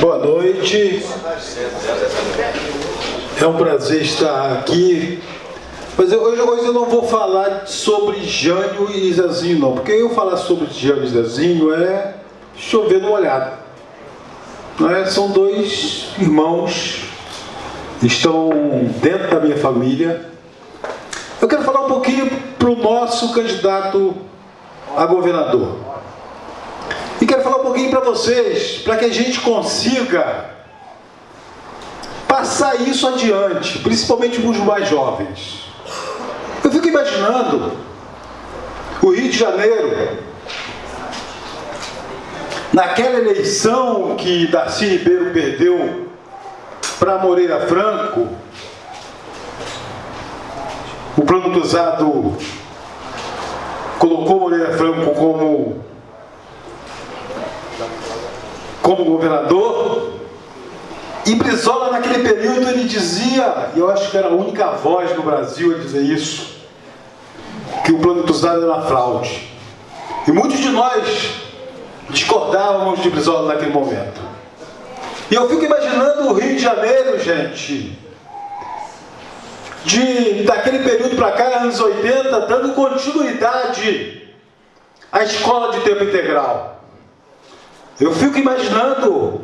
Boa noite. É um prazer estar aqui. Mas eu, hoje, hoje eu não vou falar sobre Jânio e Zezinho, não. Porque eu falar sobre Jânio e Zezinho é chover no molhado. É? São dois irmãos, estão dentro da minha família. Eu quero falar um pouquinho para o nosso candidato a governador. Quero falar um pouquinho para vocês, para que a gente consiga passar isso adiante, principalmente para os mais jovens. Eu fico imaginando o Rio de Janeiro, naquela eleição que Darcy Ribeiro perdeu para Moreira Franco, o plano cruzado colocou Moreira Franco como como governador. E Brizola, naquele período, ele dizia, e eu acho que era a única voz no Brasil a dizer isso, que o plano cruzado era fraude. E muitos de nós discordávamos de Brizola naquele momento. E eu fico imaginando o Rio de Janeiro, gente, de daquele período para cá, anos 80, dando continuidade à escola de tempo integral. Eu fico imaginando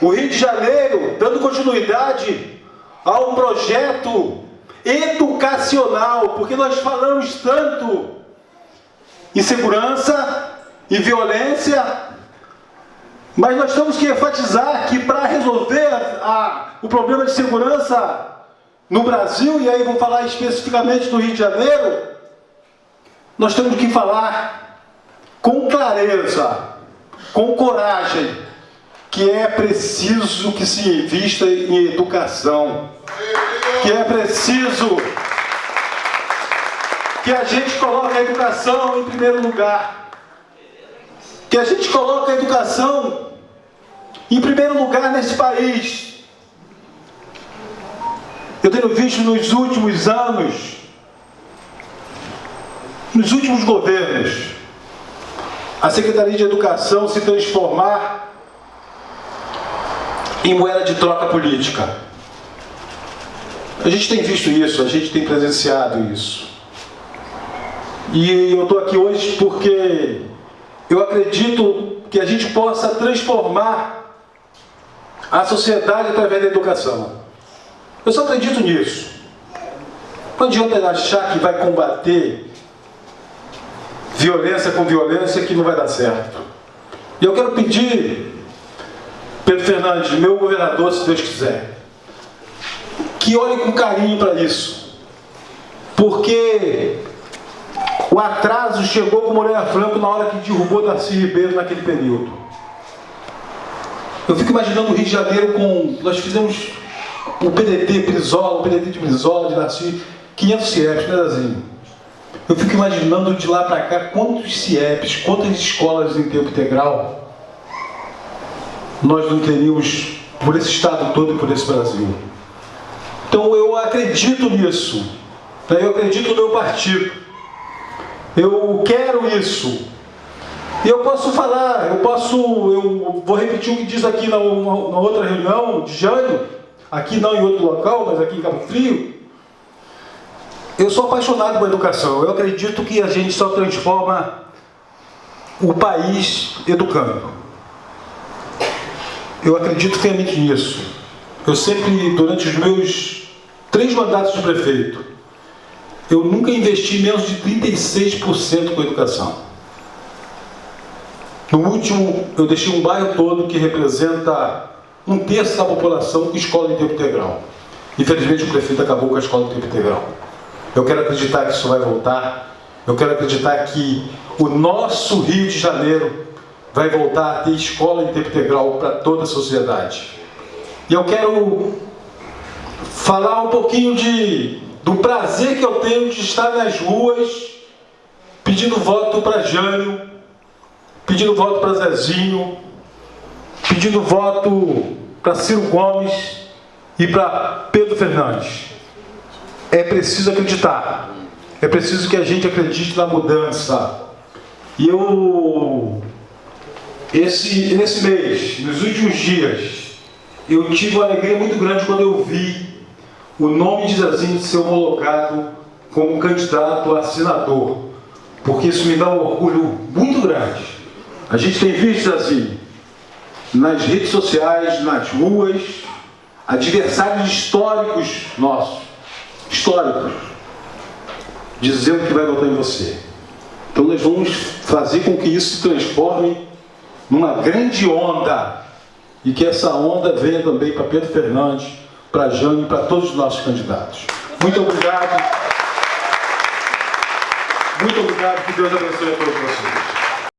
o Rio de Janeiro dando continuidade a um projeto educacional, porque nós falamos tanto em segurança e violência, mas nós temos que enfatizar que para resolver a, o problema de segurança no Brasil, e aí vou falar especificamente do Rio de Janeiro, nós temos que falar com clareza com coragem, que é preciso que se invista em educação, que é preciso que a gente coloque a educação em primeiro lugar, que a gente coloque a educação em primeiro lugar nesse país. Eu tenho visto nos últimos anos, nos últimos governos, a Secretaria de Educação se transformar em moeda de troca política. A gente tem visto isso, a gente tem presenciado isso. E eu estou aqui hoje porque eu acredito que a gente possa transformar a sociedade através da educação. Eu só acredito nisso. Não adianta achar que vai combater violência com violência que não vai dar certo. E eu quero pedir, Pedro Fernandes, meu governador, se Deus quiser, que olhe com carinho para isso. Porque o atraso chegou com Moreira Franco na hora que derrubou Darcy Ribeiro naquele período. Eu fico imaginando o Rio de Janeiro com... Nós fizemos o PDT Brizola, o PDT de Brizola, de Darcy, 500 CIEPs, né, Dazinho? Eu fico imaginando de lá para cá quantos CIEPs, quantas escolas em tempo integral nós não teríamos por esse estado todo e por esse Brasil. Então eu acredito nisso. Né? Eu acredito no meu partido. Eu quero isso. E eu posso falar, eu posso, eu vou repetir o que diz aqui na, na outra reunião de Jânio, aqui não em outro local, mas aqui em Cabo Frio, eu sou apaixonado por educação. Eu acredito que a gente só transforma o país educando. Eu acredito fielmente nisso. Eu sempre, durante os meus três mandatos de prefeito, eu nunca investi menos de 36% com educação. No último, eu deixei um bairro todo que representa um terço da população com escola em tempo integral. Infelizmente, o prefeito acabou com a escola em tempo integral. Eu quero acreditar que isso vai voltar. Eu quero acreditar que o nosso Rio de Janeiro vai voltar a ter escola em tempo integral para toda a sociedade. E eu quero falar um pouquinho de, do prazer que eu tenho de estar nas ruas pedindo voto para Jânio, pedindo voto para Zezinho, pedindo voto para Ciro Gomes e para Pedro Fernandes é preciso acreditar. É preciso que a gente acredite na mudança. E eu esse, nesse mês, nos últimos dias, eu tive uma alegria muito grande quando eu vi o nome de Zazinho ser homologado como candidato a senador, porque isso me dá um orgulho muito grande. A gente tem visto, Zazinho, nas redes sociais, nas ruas, adversários históricos nossos, históricos, dizendo que vai votar em você. Então nós vamos fazer com que isso se transforme numa grande onda e que essa onda venha também para Pedro Fernandes, para Jane e para todos os nossos candidatos. Muito obrigado. Muito obrigado. Que Deus abençoe a todos vocês.